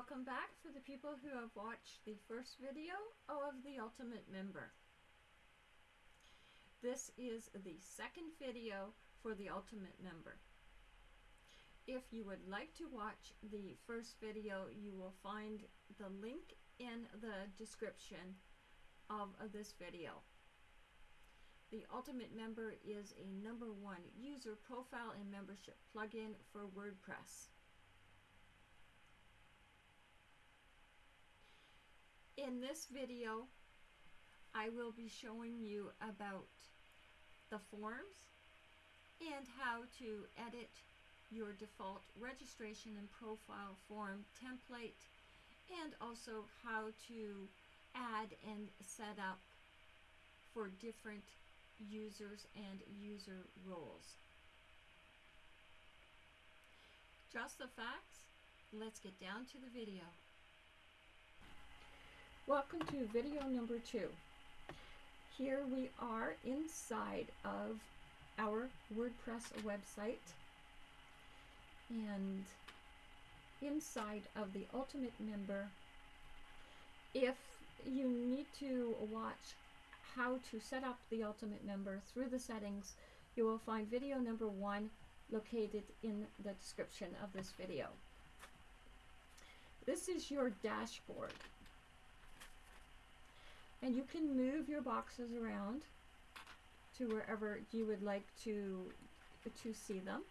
Welcome back for the people who have watched the first video of the Ultimate Member. This is the second video for the Ultimate Member. If you would like to watch the first video, you will find the link in the description of, of this video. The Ultimate Member is a number one user profile and membership plugin for WordPress. In this video, I will be showing you about the forms and how to edit your default registration and profile form template and also how to add and set up for different users and user roles. Just the facts, let's get down to the video. Welcome to video number two. Here we are inside of our WordPress website and inside of the Ultimate Member. If you need to watch how to set up the Ultimate Member through the settings, you will find video number one located in the description of this video. This is your dashboard and you can move your boxes around to wherever you would like to to see them.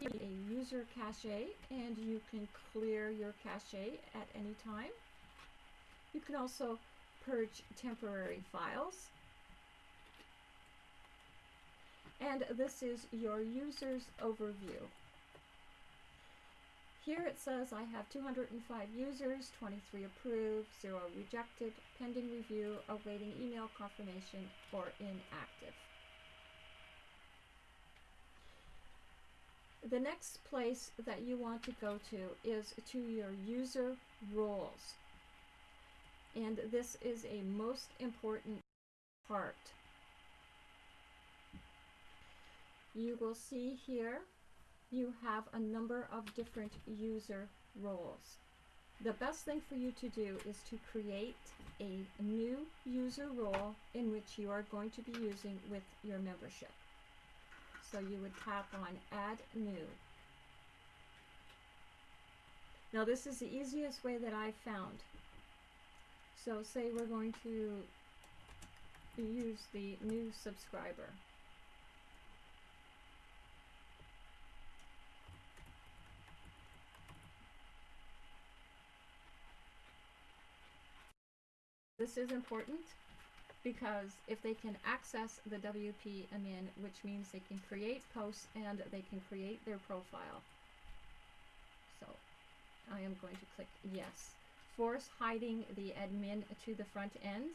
A user cache and you can clear your cache at any time. You can also purge temporary files. And this is your user's overview. Here it says I have 205 users, 23 approved, 0 rejected, pending review, awaiting email confirmation, or inactive. The next place that you want to go to is to your user roles. And this is a most important part. You will see here you have a number of different user roles. The best thing for you to do is to create a new user role in which you are going to be using with your membership. So you would tap on add new. Now this is the easiest way that I've found. So say we're going to use the new subscriber. This is important because if they can access the WP admin, which means they can create posts and they can create their profile. So I am going to click yes. Force hiding the admin to the front end.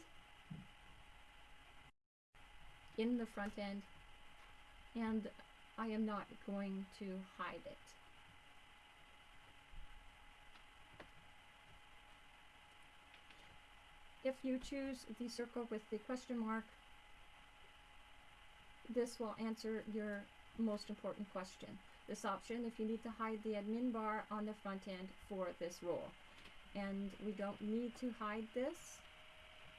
In the front end. And I am not going to hide it. If you choose the circle with the question mark, this will answer your most important question. This option if you need to hide the admin bar on the front end for this role. And we don't need to hide this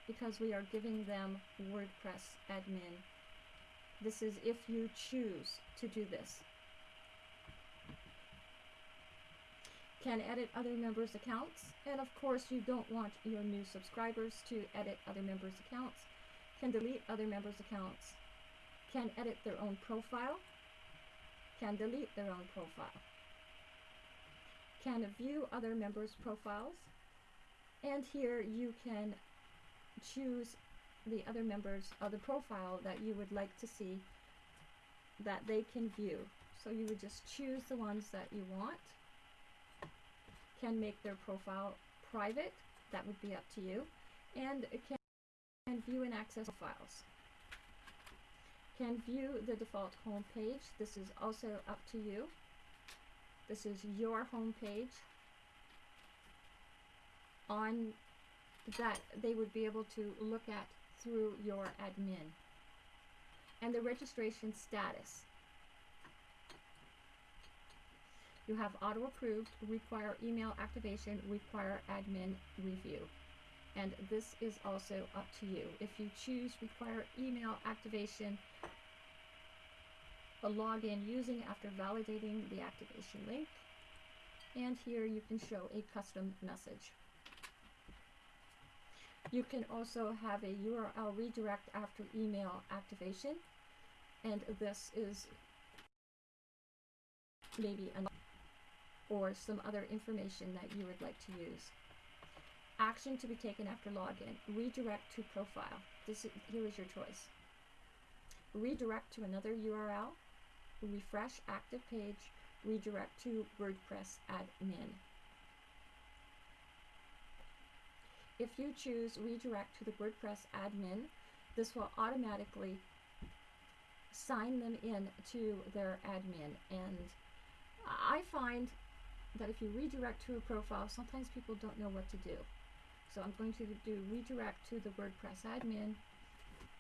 because we are giving them WordPress admin. This is if you choose to do this. Can edit other members' accounts, and of course you don't want your new subscribers to edit other members' accounts, can delete other members' accounts, can edit their own profile, can delete their own profile, can view other members' profiles, and here you can choose the other members of the profile that you would like to see that they can view. So you would just choose the ones that you want can make their profile private, that would be up to you, and can, can view and access files. Can view the default home page, this is also up to you. This is your home page on that they would be able to look at through your admin. And the registration status. You have auto approved, require email activation, require admin review. And this is also up to you. If you choose require email activation, a login using after validating the activation link. And here you can show a custom message. You can also have a URL redirect after email activation. And this is maybe an or some other information that you would like to use. Action to be taken after login. Redirect to profile. This is, here is your choice. Redirect to another URL. Refresh active page. Redirect to WordPress admin. If you choose redirect to the WordPress admin, this will automatically sign them in to their admin. And I find that if you redirect to a profile, sometimes people don't know what to do. So I'm going to do redirect to the WordPress admin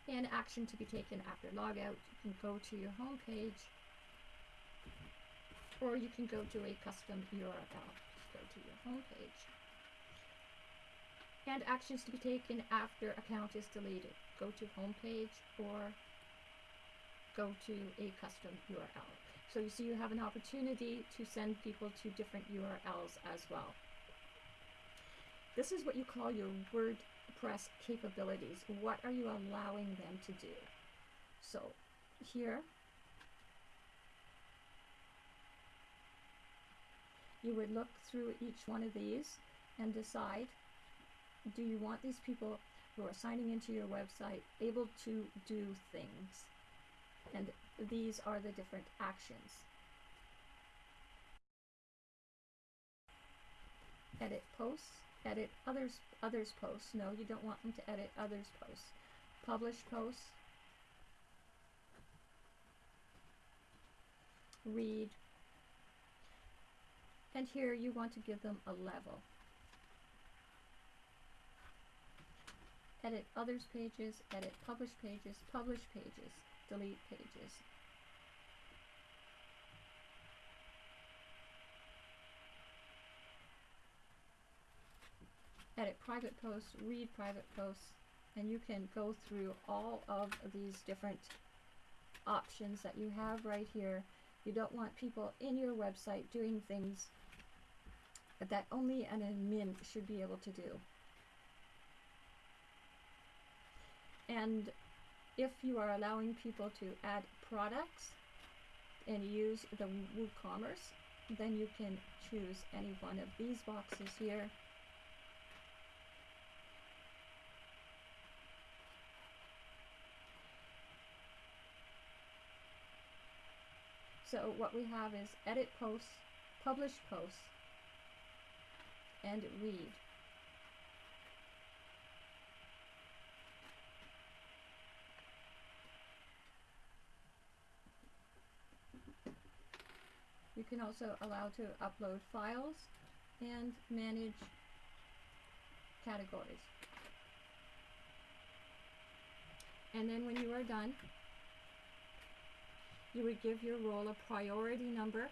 and action to be taken after logout. You can go to your home page or you can go to a custom URL. Just go to your home page. And actions to be taken after account is deleted. Go to home page or go to a custom URL. So you see you have an opportunity to send people to different URLs as well. This is what you call your WordPress capabilities. What are you allowing them to do? So here, you would look through each one of these and decide, do you want these people who are signing into your website able to do things? And these are the different actions. Edit posts, edit others others posts. No, you don't want them to edit others posts. Publish posts. Read. And here you want to give them a level. Edit others pages, edit publish pages, publish pages delete pages. Edit private posts, read private posts, and you can go through all of these different options that you have right here. You don't want people in your website doing things that only an admin should be able to do. And if you are allowing people to add products and use the WooCommerce, then you can choose any one of these boxes here. So what we have is edit posts, publish posts, and read. Can also allow to upload files and manage categories. And then when you are done, you would give your role a priority number.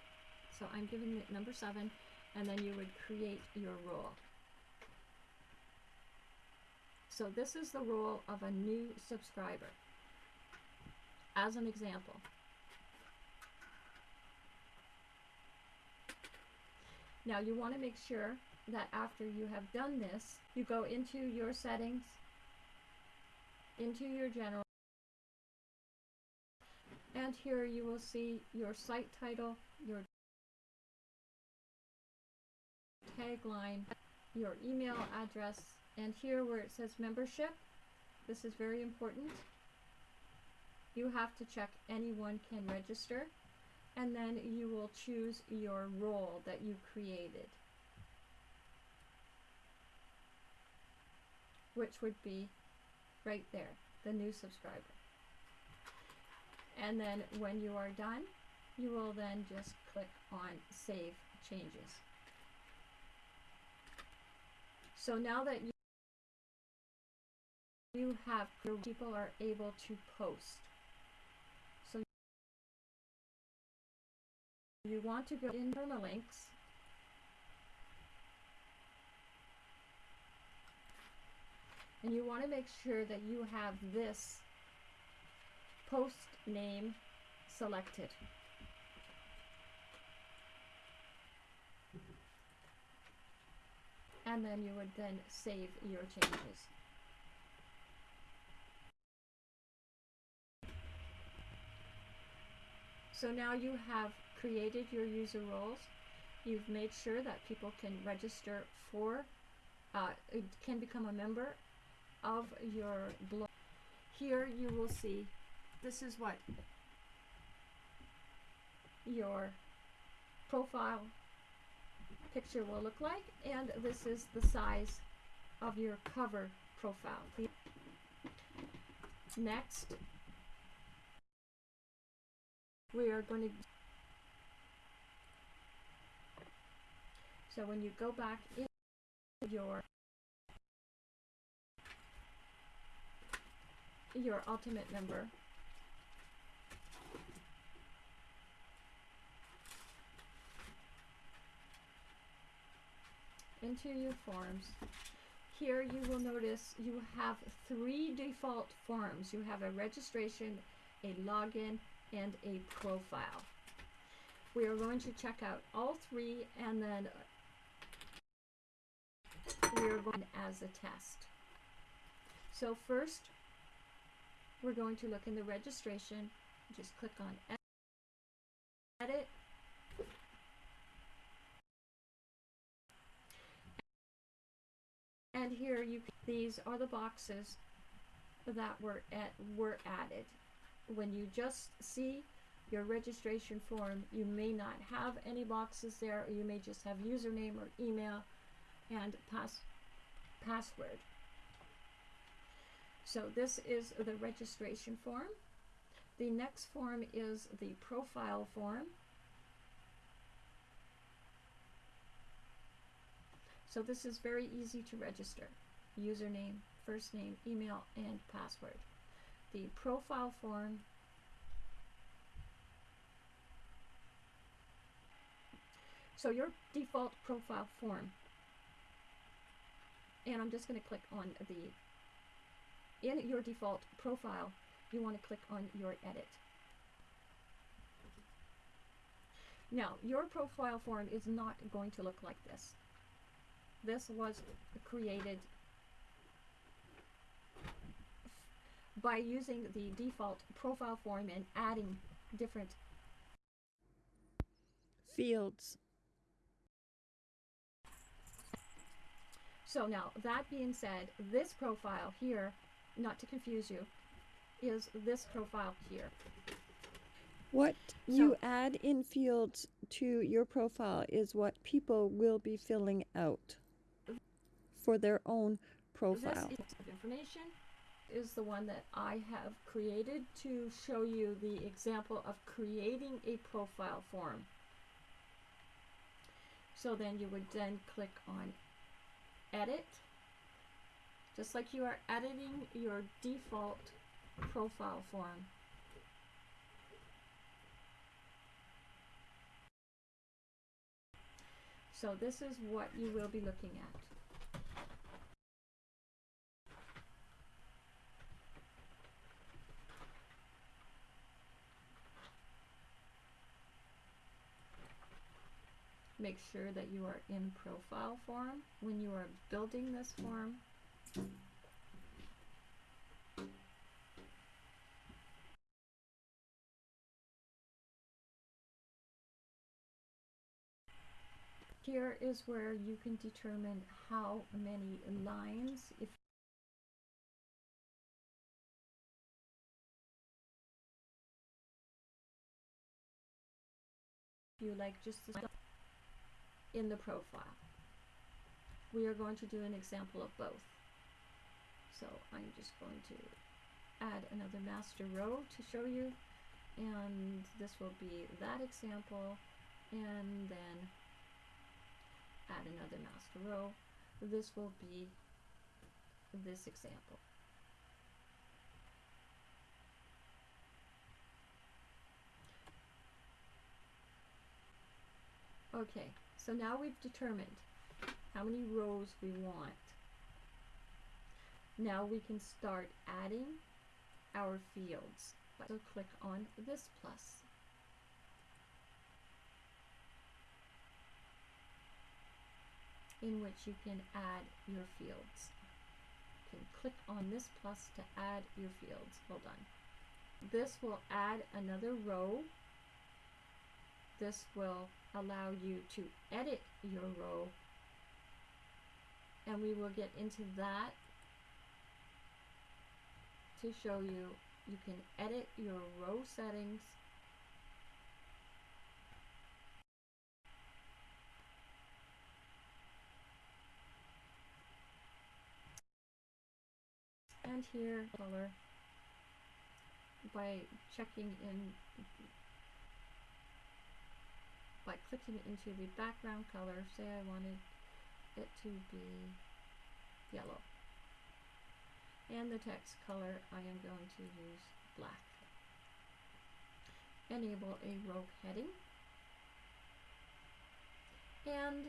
So I'm giving it number seven, and then you would create your role. So this is the role of a new subscriber. As an example, Now you want to make sure that after you have done this, you go into your settings, into your general, and here you will see your site title, your tagline, your email address, and here where it says membership, this is very important. You have to check anyone can register and then you will choose your role that you created. Which would be right there the new subscriber. And then when you are done you will then just click on save changes. So now that you have people are able to post you want to go in permalinks and you want to make sure that you have this post name selected. And then you would then save your changes. So now you have created your user roles. You've made sure that people can register for, uh, can become a member of your blog. Here you will see this is what your profile picture will look like and this is the size of your cover profile. Next, we are going to so when you go back in your your Ultimate Member, into your forms here you will notice you have three default forms. You have a registration a login and a profile. We are going to check out all three and then we are going as a test. So first we're going to look in the registration. Just click on edit. And here you can, these are the boxes that were at were added. When you just see your registration form you may not have any boxes there or you may just have username or email and pass password so this is the registration form the next form is the profile form So this is very easy to register. Username, first name, email, and password. The profile form So your default profile form, and I'm just going to click on the, in your default profile, you want to click on your edit. Now, your profile form is not going to look like this this was created by using the default profile form and adding different fields. So now, that being said, this profile here, not to confuse you, is this profile here. What you add in fields to your profile is what people will be filling out for their own profile. This information is the one that I have created to show you the example of creating a profile form. So then you would then click on edit, just like you are editing your default profile form. So this is what you will be looking at. Make sure that you are in profile form when you are building this form. Here is where you can determine how many lines, if you like just the in the profile. We are going to do an example of both. So I'm just going to add another master row to show you and this will be that example and then add another master row. This will be this example. Okay, so now we've determined how many rows we want. Now we can start adding our fields. So click on this plus. in which you can add your fields. You can click on this plus to add your fields. Hold on. This will add another row. This will allow you to edit your row and we will get into that to show you you can edit your row settings. And here color by checking in by clicking into the background color say I wanted it to be yellow. And the text color I am going to use black. Enable a row heading. And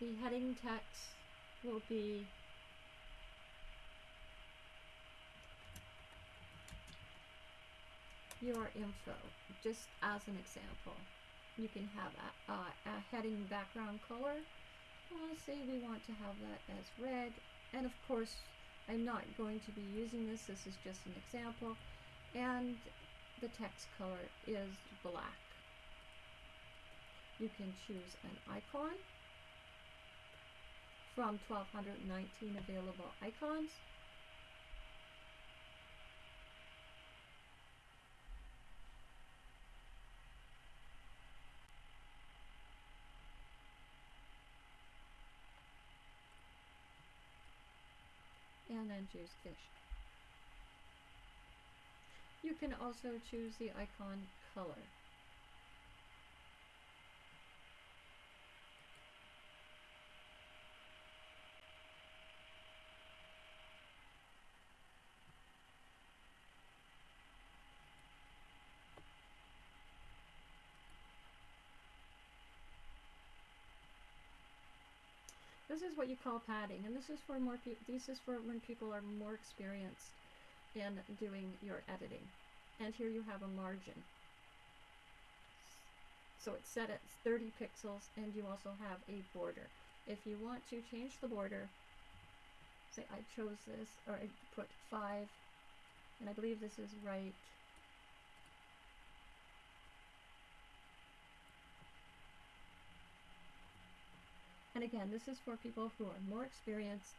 the heading text will be your info, just as an example. You can have a, a, heading background color. Well, say we want to have that as red, and of course, I'm not going to be using this, this is just an example, and the text color is black. You can choose an icon from 1219 available icons. And choose fish. You can also choose the icon color. This is what you call padding, and this is for more people. This is for when people are more experienced in doing your editing. And here you have a margin. So it's set at 30 pixels, and you also have a border. If you want to change the border, say I chose this, or I put 5, and I believe this is right And again, this is for people who are more experienced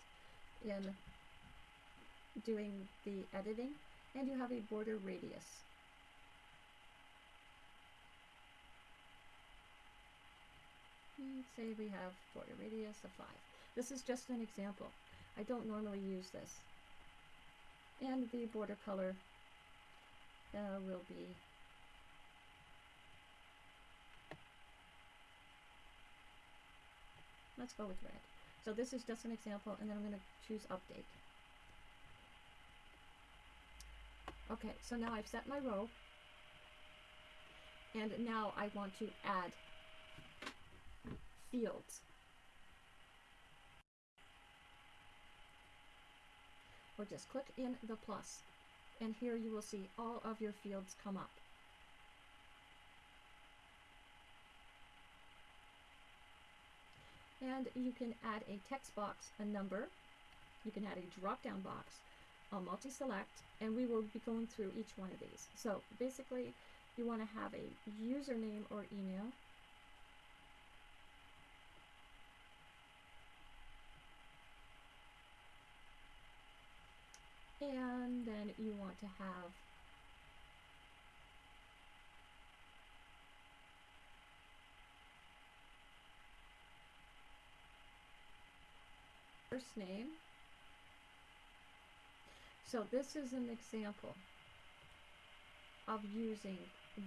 in doing the editing and you have a border radius. And say we have border radius of 5. This is just an example. I don't normally use this. And the border color uh, will be Let's go with red. So this is just an example, and then I'm going to choose update. Okay, so now I've set my row, and now I want to add fields. Or just click in the plus, and here you will see all of your fields come up. And you can add a text box, a number, you can add a drop down box, a multi-select, and we will be going through each one of these. So basically, you want to have a username or email, and then you want to have first name. So this is an example of using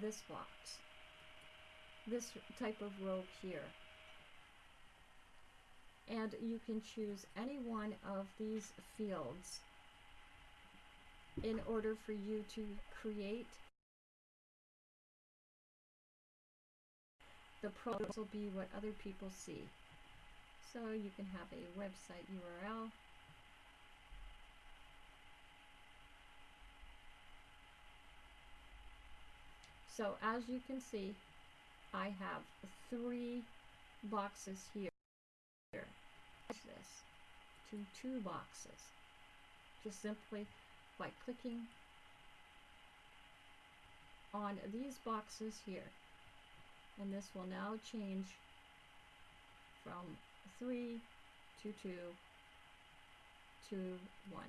this box, this type of row here. And you can choose any one of these fields in order for you to create the profile will be what other people see. So you can have a website URL. So as you can see, I have three boxes here. This to two boxes. Just simply by clicking on these boxes here. And this will now change from 3 to 2 to 1.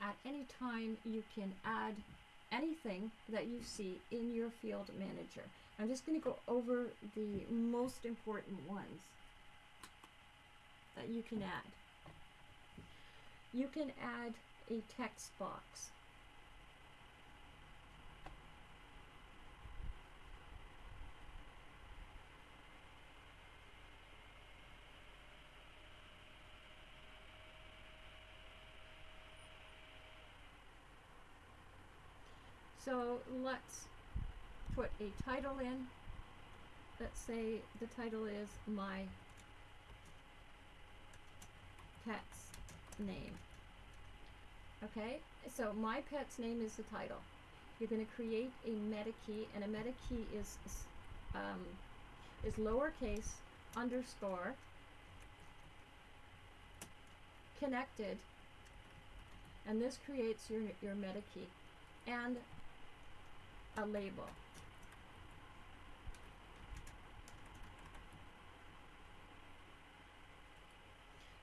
At any time you can add anything that you see in your field manager. I'm just going to go over the most important ones that you can add. You can add a text box. So let's put a title in. Let's say the title is my pet's name. Okay, so my pet's name is the title. You're going to create a meta key, and a meta key is um, is lowercase underscore connected, and this creates your your meta key and a label.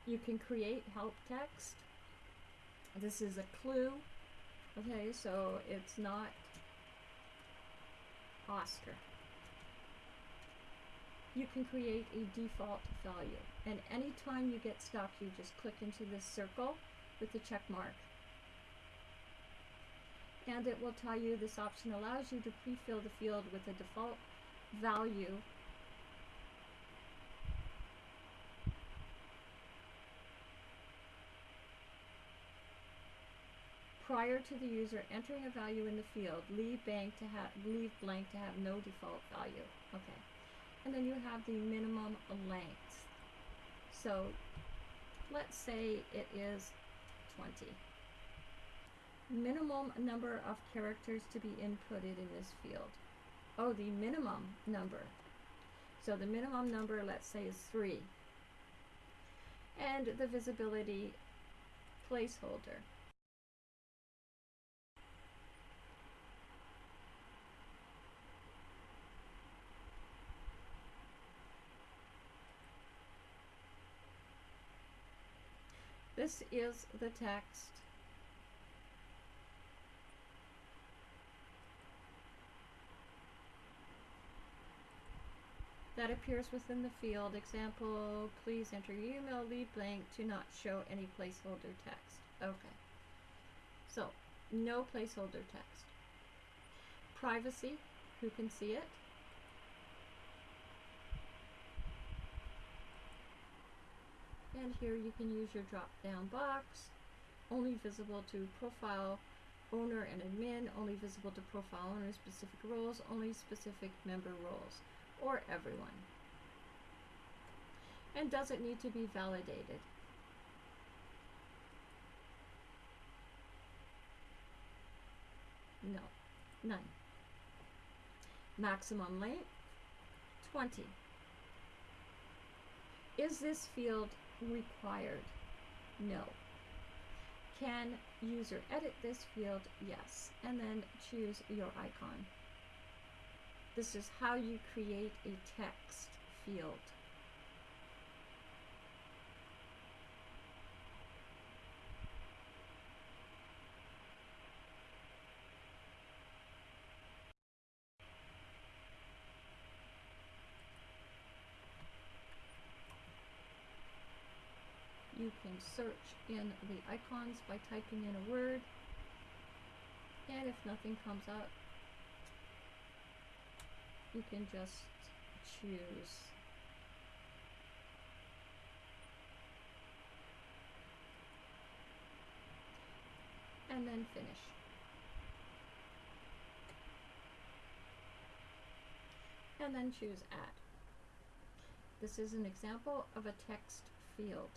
You can create help text. This is a clue. Okay, so it's not Oscar. You can create a default value. And anytime you get stuck, you just click into this circle with the check mark. And it will tell you this option allows you to pre-fill the field with a default value prior to the user entering a value in the field, leave blank to have leave blank to have no default value. Okay. And then you have the minimum length. So let's say it is 20. Minimum number of characters to be inputted in this field. Oh, the minimum number. So the minimum number, let's say, is 3. And the visibility placeholder. This is the text. That appears within the field. Example, please enter your email leave blank to not show any placeholder text. Okay. So, no placeholder text. Privacy, who can see it? And here you can use your drop down box, only visible to profile owner and admin, only visible to profile owner specific roles, only specific member roles, or everyone. And does it need to be validated? No, none. Maximum length, 20. Is this field required? No. Can user edit this field? Yes. And then choose your icon. This is how you create a text field. and search in the icons by typing in a word. And if nothing comes up, you can just choose and then finish. And then choose add. This is an example of a text field.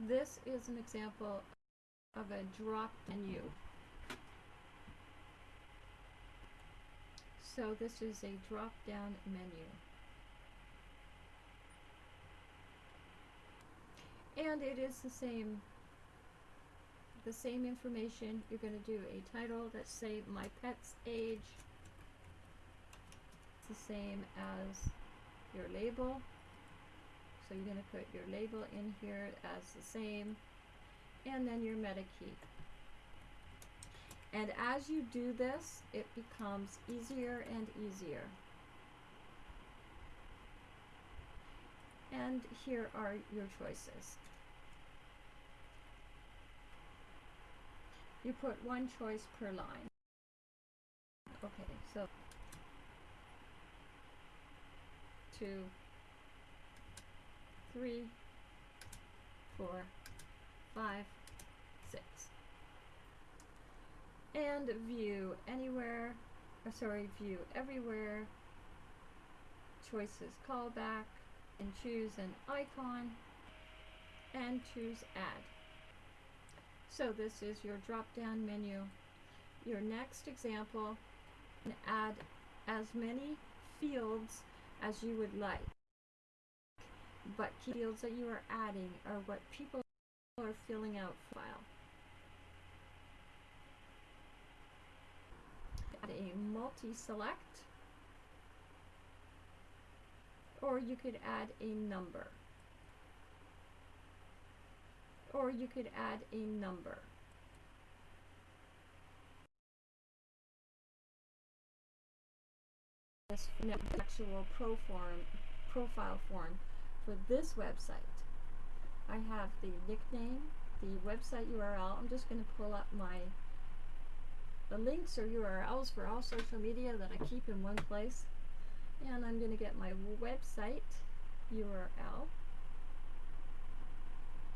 This is an example of a drop menu. So this is a drop down menu. And it is the same the same information. You're going to do a title that say my pet's age. It's the same as your label. So you're going to put your label in here as the same and then your meta key. And as you do this, it becomes easier and easier. And here are your choices. You put one choice per line. Okay, so two, three, four, five, six. And view anywhere, or sorry, view everywhere, choices callback, and choose an icon, and choose add. So this is your drop down menu. Your next example, add as many fields as you would like but key fields that you are adding are what people are filling out file. Add a multi-select, or you could add a number, or you could add a number. This actual pro form, profile form for this website. I have the nickname, the website URL. I'm just going to pull up my the links or URLs for all social media that I keep in one place. And I'm going to get my website URL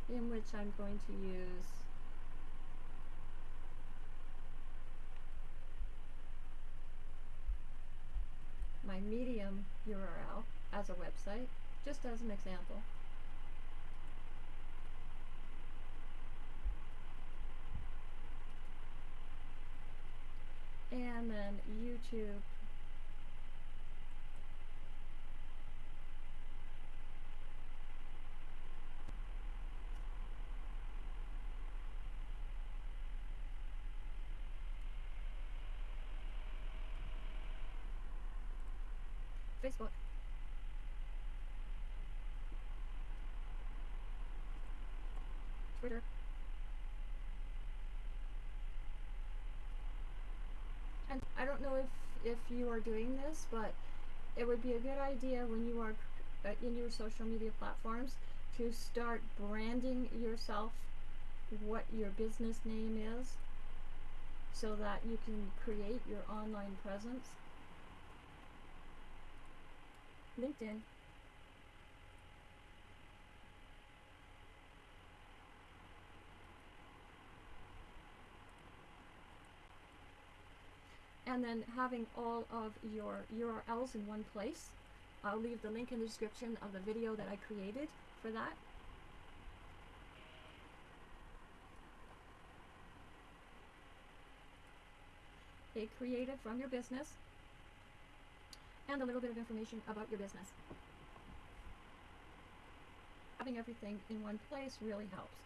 in which I'm going to use my Medium URL as a website just as an example. And then YouTube. Facebook. Twitter. And I don't know if, if you are doing this, but it would be a good idea when you are uh, in your social media platforms to start branding yourself what your business name is so that you can create your online presence. LinkedIn. And then having all of your URLs in one place. I'll leave the link in the description of the video that I created for that. A creative from your business and a little bit of information about your business. Having everything in one place really helps.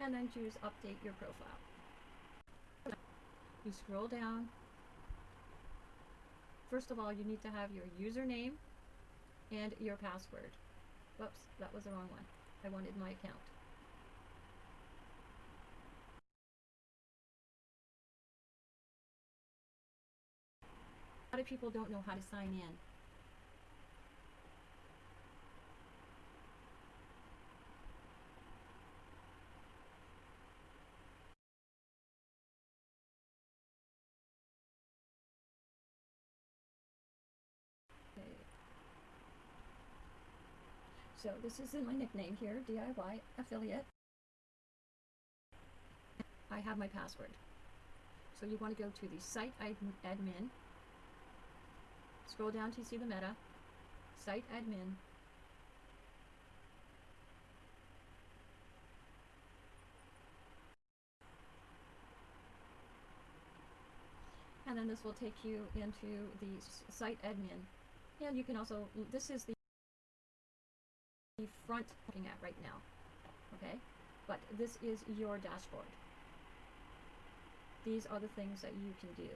And then choose update your profile. You scroll down. First of all, you need to have your username and your password. Whoops, that was the wrong one. I wanted my account. A lot of people don't know how to sign in. So this is in my nickname here, DIY affiliate. I have my password. So you want to go to the site admin. Scroll down to see the meta. Site admin. And then this will take you into the site admin. And you can also, this is the front looking at right now. Okay? But this is your dashboard. These are the things that you can do.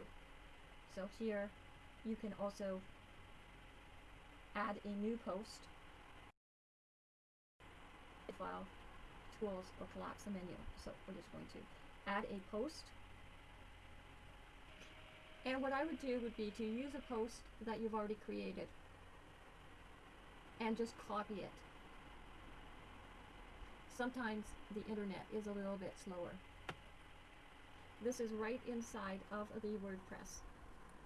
So here you can also add a new post, file, tools, or collapse the menu. So we're just going to add a post. And what I would do would be to use a post that you've already created and just copy it sometimes the internet is a little bit slower. This is right inside of the WordPress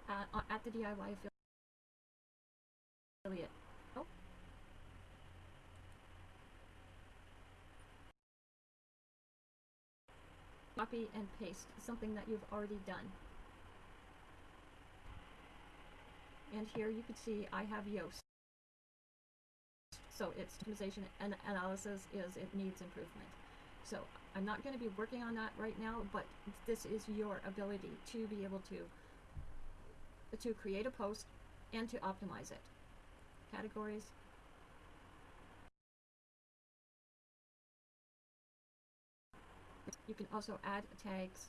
uh, uh, at the DIY affiliate. Oh. Copy and paste something that you've already done. And here you can see I have Yoast. So its optimization and analysis is it needs improvement. So I'm not going to be working on that right now, but this is your ability to be able to to create a post and to optimize it. Categories. You can also add tags.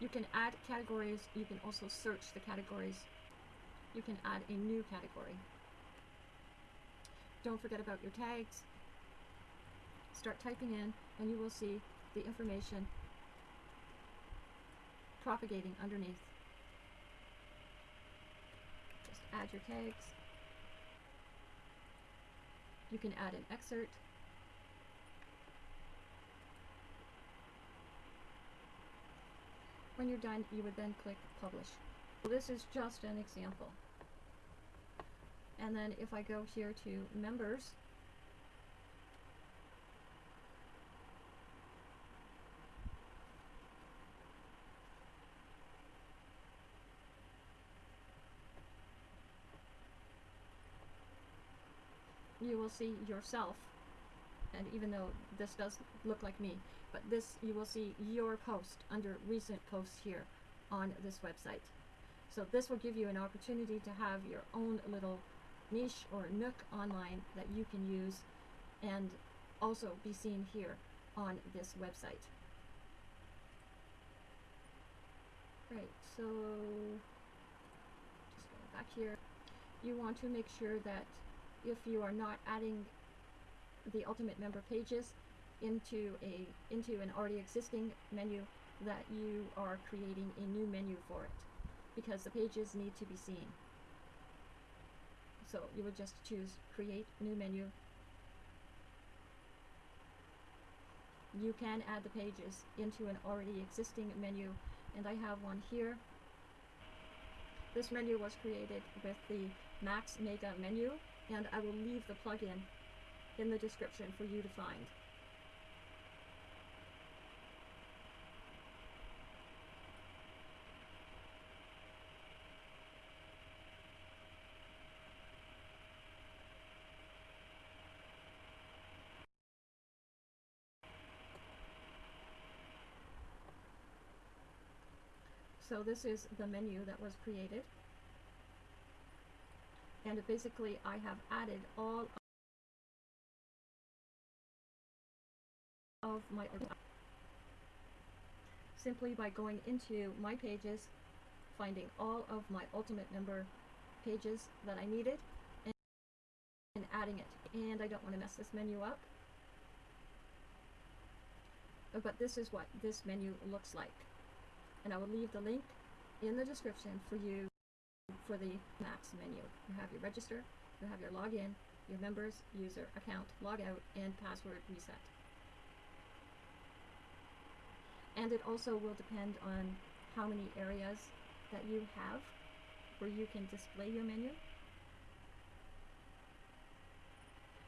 You can add categories. You can also search the categories. You can add a new category. Don't forget about your tags. Start typing in and you will see the information propagating underneath. Just add your tags. You can add an excerpt. When you're done, you would then click publish. So this is just an example. And then if I go here to members, you will see yourself. And even though this does look like me, but this you will see your post under recent posts here on this website. So this will give you an opportunity to have your own little niche or nook online that you can use and also be seen here on this website. Right, so just going back here, you want to make sure that if you are not adding the ultimate member pages into a into an already existing menu that you are creating a new menu for it because the pages need to be seen. So you would just choose create new menu. You can add the pages into an already existing menu and I have one here. This menu was created with the Max Mega menu and I will leave the plugin in the description for you to find. So this is the menu that was created. And basically I have added all of my simply by going into my pages, finding all of my Ultimate Member pages that I needed and, and adding it. And I don't want to mess this menu up. But this is what this menu looks like and I will leave the link in the description for you for the Max menu. You have your register, you have your login, your members, user, account, logout, and password reset. And it also will depend on how many areas that you have where you can display your menu.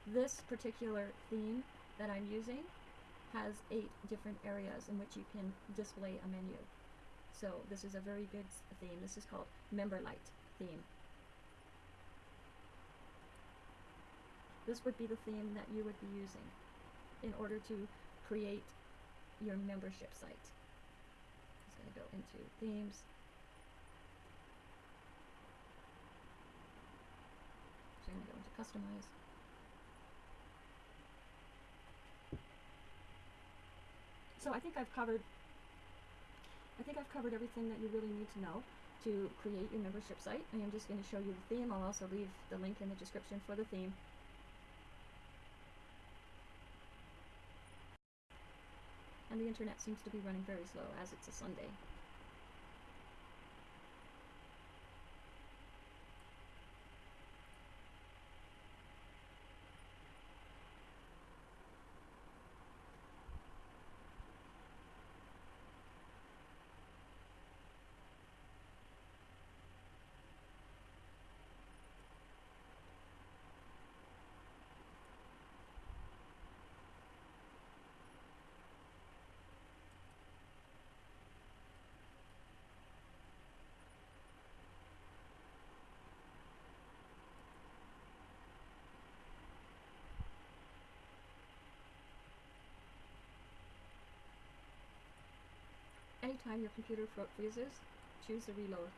This particular theme that I'm using has eight different areas in which you can display a menu. So this is a very good theme. This is called Memberlite theme. This would be the theme that you would be using in order to create your membership site. Just going to go into themes. So I'm going to go into customize. So I think I've covered I think I've covered everything that you really need to know to create your membership site. I am just going to show you the theme. I'll also leave the link in the description for the theme. And the internet seems to be running very slow as it's a Sunday. Anytime your computer freezes, choose the reload.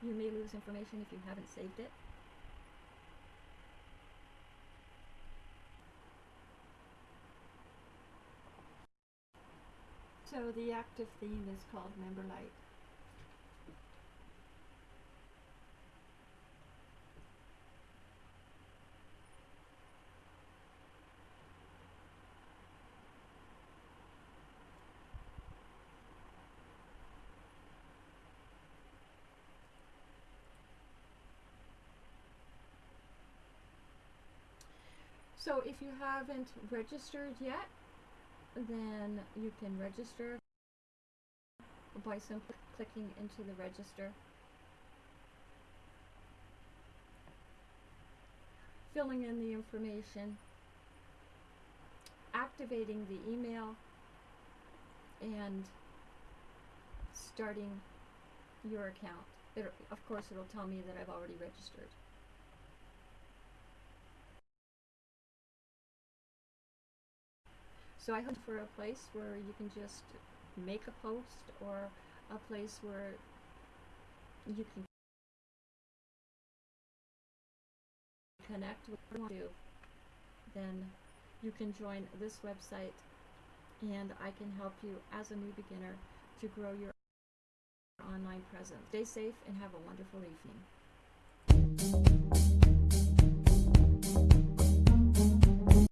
You may lose information if you haven't saved it. So the active theme is called Memberlite. So if you haven't registered yet, then you can register by simply clicking into the register. Filling in the information, activating the email, and starting your account. It, of course, it'll tell me that I've already registered. So I hope for a place where you can just make a post or a place where you can connect with you. Then you can join this website and I can help you as a new beginner to grow your online presence. Stay safe and have a wonderful evening.